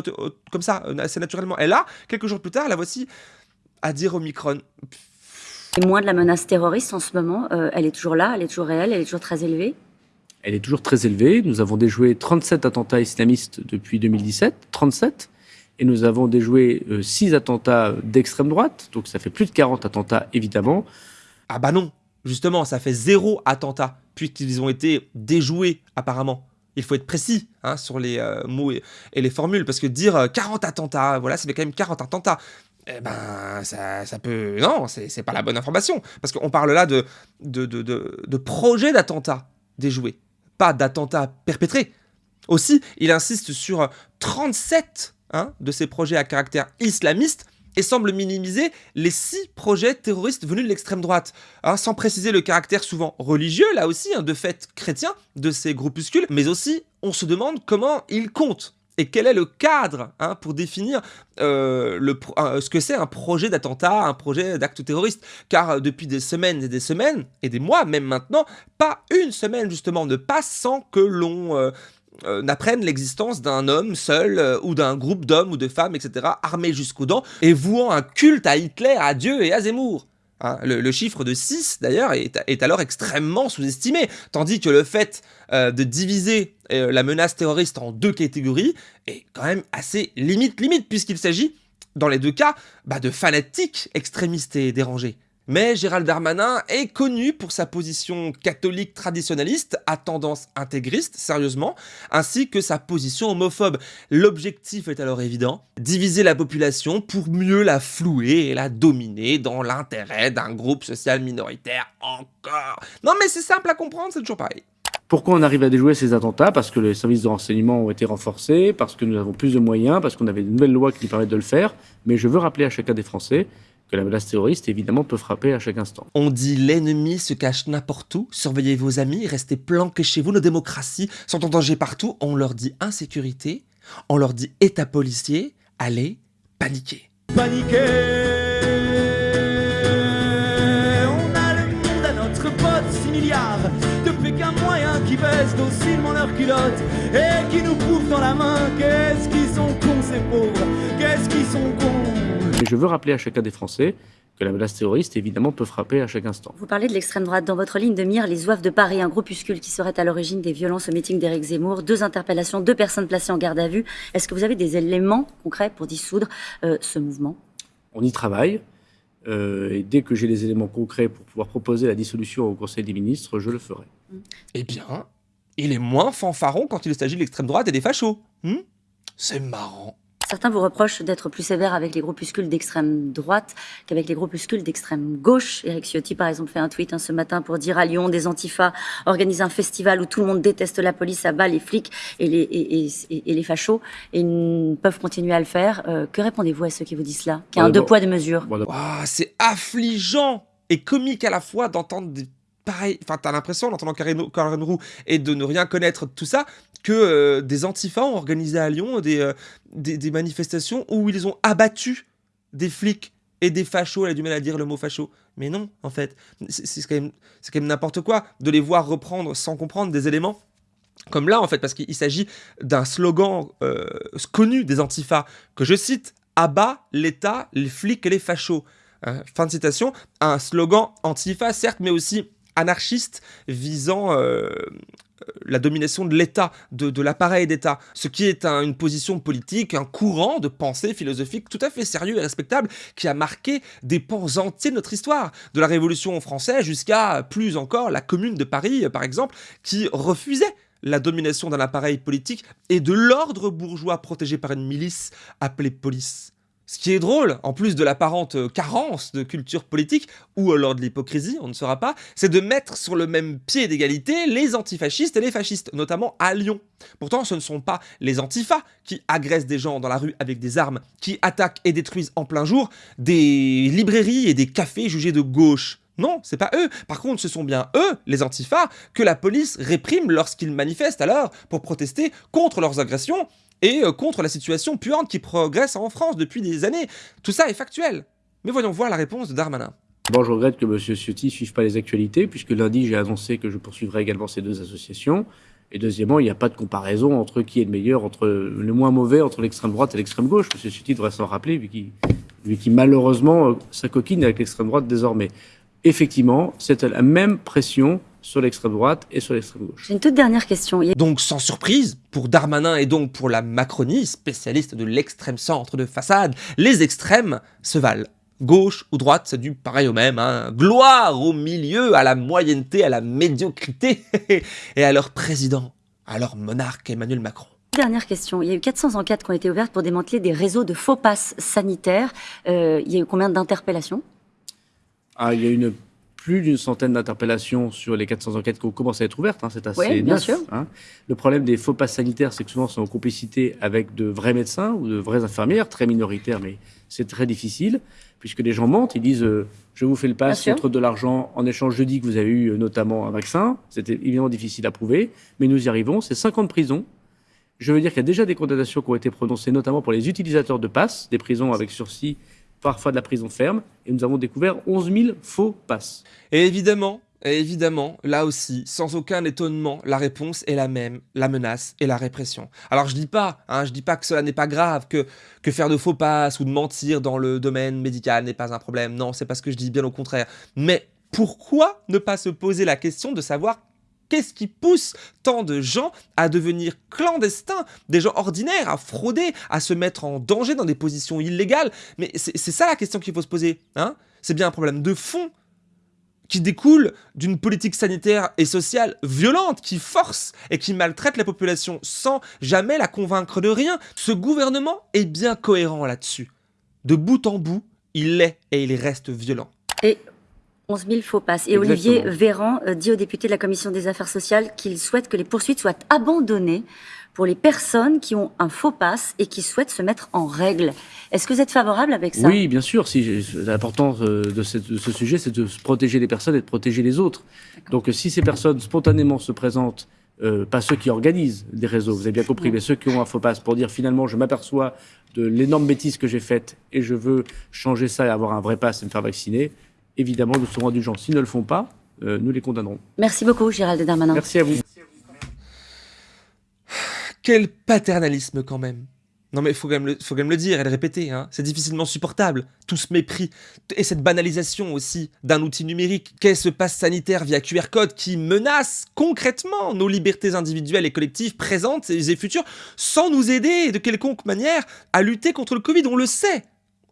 comme ça, assez naturellement. Et là, quelques jours plus tard, la voici à dire Omicron. Et moins de la menace terroriste en ce moment, euh, elle est toujours là, elle est toujours réelle, elle est toujours très élevée Elle est toujours très élevée. Nous avons déjoué 37 attentats islamistes depuis 2017, 37 et nous avons déjoué 6 euh, attentats d'extrême droite, donc ça fait plus de 40 attentats évidemment. Ah bah non, justement, ça fait zéro attentat, puisqu'ils ont été déjoués apparemment. Il faut être précis hein, sur les euh, mots et, les formules, parce que dire 40 euh, attentats, voilà, ça fait quand même 40 attentats. Eh ben, ça, ça peut... Non, c'est pas la bonne information, parce qu'on parle là de, de, de, de, de projets d'attentats déjoués, pas d'attentats perpétrés. Aussi, il insiste sur 37 Hein, de ces projets à caractère islamiste et semble minimiser les six projets terroristes venus de l'extrême droite, hein, sans préciser le caractère souvent religieux, là aussi, hein, de fait chrétien, de ces groupuscules, mais aussi on se demande comment ils comptent et quel est le cadre pour définir euh, ce que c'est un projet d'attentat, un projet d'acte terroriste? Car depuis des semaines et des semaines, et des mois même maintenant, pas une semaine justement ne passe sans que l'on euh, euh, n'apprennent l'existence d'un homme seul euh, ou d'un groupe d'hommes ou de femmes, etc., armés jusqu'aux dents et vouant un culte à Hitler, à Dieu et à Zemmour. Hein, le, chiffre de 6, d'ailleurs, est, alors extrêmement sous-estimé, tandis que le fait euh, de diviser la menace terroriste en deux catégories est quand même assez limite-limite, puisqu'il s'agit, dans les deux cas, bah, de fanatiques extrémistes et dérangés. Mais Gérald Darmanin est connu pour sa position catholique traditionnaliste à tendance intégriste, sérieusement, ainsi que sa position homophobe. L'objectif est alors évident, diviser la population pour mieux la flouer et la dominer dans l'intérêt d'un groupe social minoritaire encore. Non mais c'est simple à comprendre, c'est toujours pareil. Pourquoi on arrive à déjouer ces attentats? Parce que les services de renseignement ont été renforcés, parce que nous avons plus de moyens, parce qu'on avait de nouvelles lois qui nous permettent de le faire. Mais je veux rappeler à chacun des Français que la menace terroriste, évidemment, peut frapper à chaque instant. On dit l'ennemi se cache n'importe où, surveillez vos amis, restez planqués chez vous, nos démocraties sont en danger partout. On leur dit insécurité, on leur dit état policier, allez, paniquer. Paniquer On a le monde à notre pote, 6 milliards. Depuis qu'un moyen qui baisse docilement leurs culottes et qui nous prouve dans la main qu'est-ce qu'ils sont cons ces pauvres, qu'est-ce qu'ils sont cons? Mais je veux rappeler à chacun des Français que la menace terroriste, évidemment, peut frapper à chaque instant. Vous parlez de l'extrême droite. Dans votre ligne de mire, les Zouaves de Paris, un groupuscule qui serait à l'origine des violences au meeting d'Éric Zemmour, deux interpellations, deux personnes placées en garde à vue. Est-ce que vous avez des éléments concrets pour dissoudre euh, ce mouvement? On y travaille. Euh, et dès que j'ai les éléments concrets pour pouvoir proposer la dissolution au Conseil des ministres, je le ferai. Eh bien, il est moins fanfaron quand il s'agit de l'extrême droite et des fachos. Hmm C'est marrant. Certains vous reprochent d'être plus sévère avec les groupuscules d'extrême droite qu'avec les groupuscules d'extrême gauche. Eric Ciotti, par exemple, fait un tweet hein, ce matin pour dire à Lyon, des antifas organisent un festival où tout le monde déteste la police, abat les flics et les, et, les fachos, et ils peuvent continuer à le faire. Euh, que répondez-vous à ceux qui vous disent cela Qu'il y a un deux poids, deux mesures C'est affligeant et comique à la fois d'entendre des pareil, enfin t'as l'impression en entendant Karen Roux et de ne rien connaître de tout ça, que euh, des antifas ont organisé à Lyon euh, des, des, manifestations où ils ont abattu des flics et des fachos, elle a du mal à dire le mot facho. Mais non, en fait, c'est quand même, même n'importe quoi de les voir reprendre sans comprendre des éléments comme là, en fait, parce qu'il s'agit d'un slogan euh, connu des antifas, que je cite, « Abat l'État, les flics et les fachos Fin de citation, un slogan antifa, certes, mais aussi anarchiste visant euh, la domination de l'État, de, l'appareil d'État, ce qui est une position politique, un courant de pensée philosophique tout à fait sérieux et respectable qui a marqué des pans entiers de notre histoire, de la Révolution française jusqu'à plus encore la Commune de Paris, par exemple, qui refusait la domination d'un appareil politique et de l'ordre bourgeois protégé par une milice appelée police. Ce qui est drôle, en plus de l'apparente euh, carence de culture politique, ou alors de l'hypocrisie, on ne saura pas, c'est de mettre sur le même pied d'égalité les antifascistes et les fascistes, notamment à Lyon. Pourtant, ce ne sont pas les antifas qui agressent des gens dans la rue avec des armes, qui attaquent et détruisent en plein jour des librairies et des cafés jugés de gauche. Non, c'est pas eux. Par contre, ce sont bien eux, les antifas, que la police réprime lorsqu'ils manifestent alors pour protester contre leurs agressions et euh, contre la situation puante qui progresse en France depuis des années. Tout ça est factuel. Mais voyons voir la réponse de Darmanin. Bon, je regrette que M. Ciotti ne suive pas les actualités, puisque lundi, j'ai annoncé que je poursuivrai également ces deux associations. Et deuxièmement, il n'y a pas de comparaison entre qui est le meilleur, entre le moins mauvais, entre l'extrême droite et l'extrême gauche. M. Ciotti devrait s'en rappeler, vu qu'il malheureusement euh, s'acoquine avec l'extrême droite désormais. Effectivement, c'est la même pression sur l'extrême droite et sur l'extrême gauche. J'ai une toute dernière question. Donc sans surprise, pour Darmanin et donc pour la Macronie, spécialiste de l'extrême centre de façade, les extrêmes se valent gauche ou droite, c'est du pareil au même. Hein. Gloire au milieu, à la moyenneté, à la médiocrité, et à leur président, à leur monarque Emmanuel Macron. Dernière question. Il y a eu 400 enquêtes qui ont été ouvertes pour démanteler des réseaux de faux passes sanitaires. Euh, il y a eu combien d'interpellations? Ah, Il y a une plus d'une centaine d'interpellations sur les 400 enquêtes qui ont commencé à être ouvertes. Hein, c'est assez oui, bien sûr. Hein. Le problème des faux passes sanitaires, c'est que souvent, c'est en complicité avec de vrais médecins ou de vraies infirmières, très minoritaires, mais c'est très difficile puisque les gens mentent, ils disent euh, je vous fais le pass contre de l'argent, en échange je dis que vous avez eu euh, notamment un vaccin. C'était évidemment difficile à prouver, mais nous y arrivons. C'est 5 ans de prison. Je veux dire qu'il y a déjà des condamnations qui ont été prononcées, notamment pour les utilisateurs de passes, des prisons avec sursis, parfois de la prison ferme, et nous avons découvert 11 000 faux passes. Et évidemment, évidemment, là aussi, sans aucun étonnement, la réponse est la même, la menace et la répression. Alors je dis pas, hein, je dis pas que cela n'est pas grave, que, que faire de faux passes ou de mentir dans le domaine médical n'est pas un problème, non, c'est pas ce que je dis, bien au contraire. Mais pourquoi ne pas se poser la question de savoir Qu'est-ce qui pousse tant de gens à devenir clandestins, des gens ordinaires, à frauder, à se mettre en danger dans des positions illégales? Mais c'est ça la question qu'il faut se poser. Hein? C'est bien un problème de fond qui découle d'une politique sanitaire et sociale violente, qui force et qui maltraite la population sans jamais la convaincre de rien. Ce gouvernement est bien cohérent là-dessus. De bout en bout, il est et il reste violent. 11 000 faux passes. Et Olivier Véran euh, dit au député de la Commission des Affaires sociales qu'il souhaite que les poursuites soient abandonnées pour les personnes qui ont un faux passe et qui souhaitent se mettre en règle. Est-ce que vous êtes favorable avec ça? Oui, bien sûr. Si, L'importance euh, de, ce sujet, c'est de protéger les personnes et de protéger les autres. Donc si ces personnes spontanément se présentent, euh, pas ceux qui organisent des réseaux, vous avez bien compris, mais ceux qui ont un faux passe pour dire finalement je m'aperçois de l'énorme bêtise que j'ai faite et je veux changer ça et avoir un vrai passe et me faire vacciner, évidemment nous serons indulgents. S'ils ne le font pas, euh, nous les condamnerons. Merci beaucoup Gérald Darmanin. Merci à vous. Quel paternalisme quand même non mais il faut, quand même le, faut quand même le dire et le répéter, hein. c'est difficilement supportable, tout ce mépris, et cette banalisation aussi d'un outil numérique qu'est ce passe sanitaire via QR code qui menace concrètement nos libertés individuelles et collectives présentes et futures, sans nous aider de quelconque manière à lutter contre le Covid, on le sait,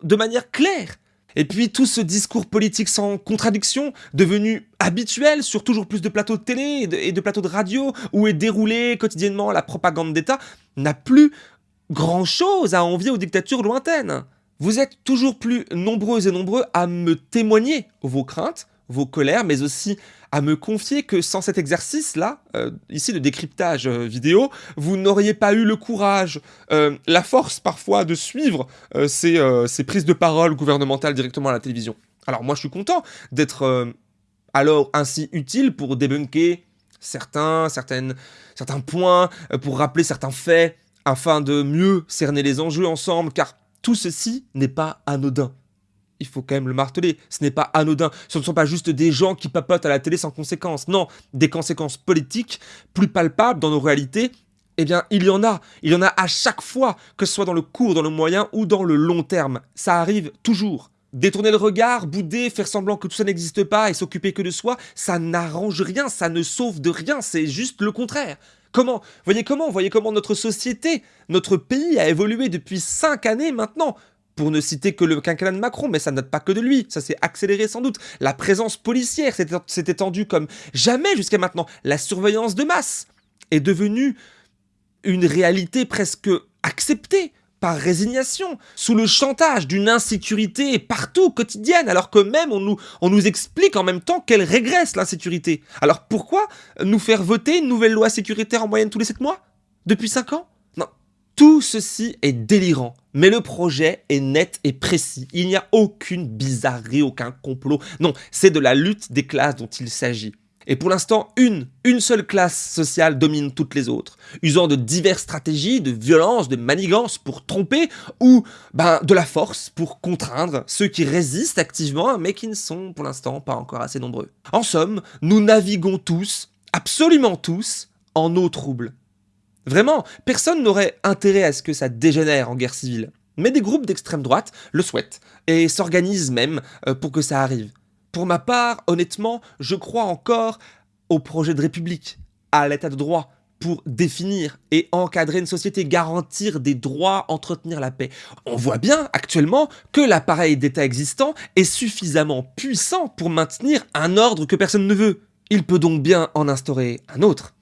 de manière claire. Et puis tout ce discours politique sans contradiction, devenu habituel sur toujours plus de plateaux de télé et de, plateaux de radio, où est déroulée quotidiennement la propagande d'État, n'a plus grand-chose à envier aux dictatures lointaines. Vous êtes toujours plus nombreux et nombreux à me témoigner vos craintes, vos colères, mais aussi à me confier que sans cet exercice-là, euh, ici de décryptage euh, vidéo, vous n'auriez pas eu le courage, euh, la force parfois de suivre ces, prises de parole gouvernementales directement à la télévision. Alors moi je suis content d'être alors ainsi utile pour débunker certains, certaines, certains points, pour rappeler certains faits, afin de mieux cerner les enjeux ensemble, car tout ceci n'est pas anodin il faut quand même le marteler, ce n'est pas anodin. Ce ne sont pas juste des gens qui papotent à la télé sans conséquences. Non, des conséquences politiques plus palpables dans nos réalités. Eh bien, il y en a. Il y en a à chaque fois, que ce soit dans le court, dans le moyen ou dans le long terme. Ça arrive toujours. Détourner le regard, bouder, faire semblant que tout ça n'existe pas et s'occuper que de soi, ça n'arrange rien, ça ne sauve de rien, c'est juste le contraire. Comment? Voyez comment? Voyez comment notre société, notre pays a évolué depuis cinq années maintenant pour ne citer que le quinquennat de Macron, mais ça ne date pas que de lui, ça s'est accéléré sans doute. La présence policière s'est étendue comme jamais jusqu'à maintenant. La surveillance de masse est devenue une réalité presque acceptée par résignation, sous le chantage d'une insécurité partout, quotidienne, alors que même on nous, on nous explique en même temps qu'elle régresse l'insécurité. Alors pourquoi nous faire voter une nouvelle loi sécuritaire en moyenne tous les 7 mois? Depuis 5 ans? Tout ceci est délirant, mais le projet est net et précis. Il n'y a aucune bizarrerie, aucun complot. Non, c'est de la lutte des classes dont il s'agit. Et pour l'instant, une, une seule classe sociale domine toutes les autres, usant de diverses stratégies, de violence, de manigance pour tromper, ou ben, de la force pour contraindre ceux qui résistent activement, mais qui ne sont pour l'instant pas encore assez nombreux. En somme, nous naviguons tous, absolument tous, en eau trouble. Vraiment, personne n'aurait intérêt à ce que ça dégénère en guerre civile. Mais des groupes d'extrême droite le souhaitent, et s'organisent même euh, pour que ça arrive. Pour ma part, honnêtement, je crois encore au projet de république, à l'état de droit, pour définir et encadrer une société, garantir des droits, entretenir la paix. On voit bien actuellement que l'appareil d'État existant est suffisamment puissant pour maintenir un ordre que personne ne veut. Il peut donc bien en instaurer un autre.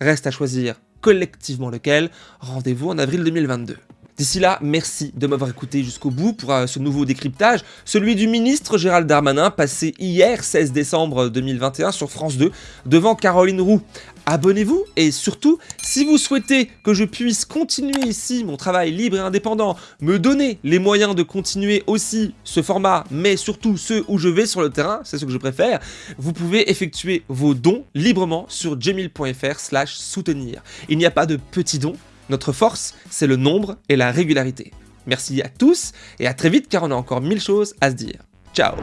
Reste à choisir collectivement lequel. Rendez-vous en avril 2022. D'ici là, merci de m'avoir écouté jusqu'au bout pour euh, ce nouveau décryptage, celui du ministre Gérald Darmanin, passé hier 16 décembre 2021 sur France 2, devant Caroline Roux. Abonnez-vous et surtout, si vous souhaitez que je puisse continuer ici mon travail libre et indépendant, me donner les moyens de continuer aussi ce format, mais surtout ceux où je vais sur le terrain, c'est ce que je préfère, vous pouvez effectuer vos dons librement sur jemil.fr slash soutenir. Il n'y a pas de petits dons, notre force, c'est le nombre et la régularité. Merci à tous et à très vite car on a encore mille choses à se dire. Ciao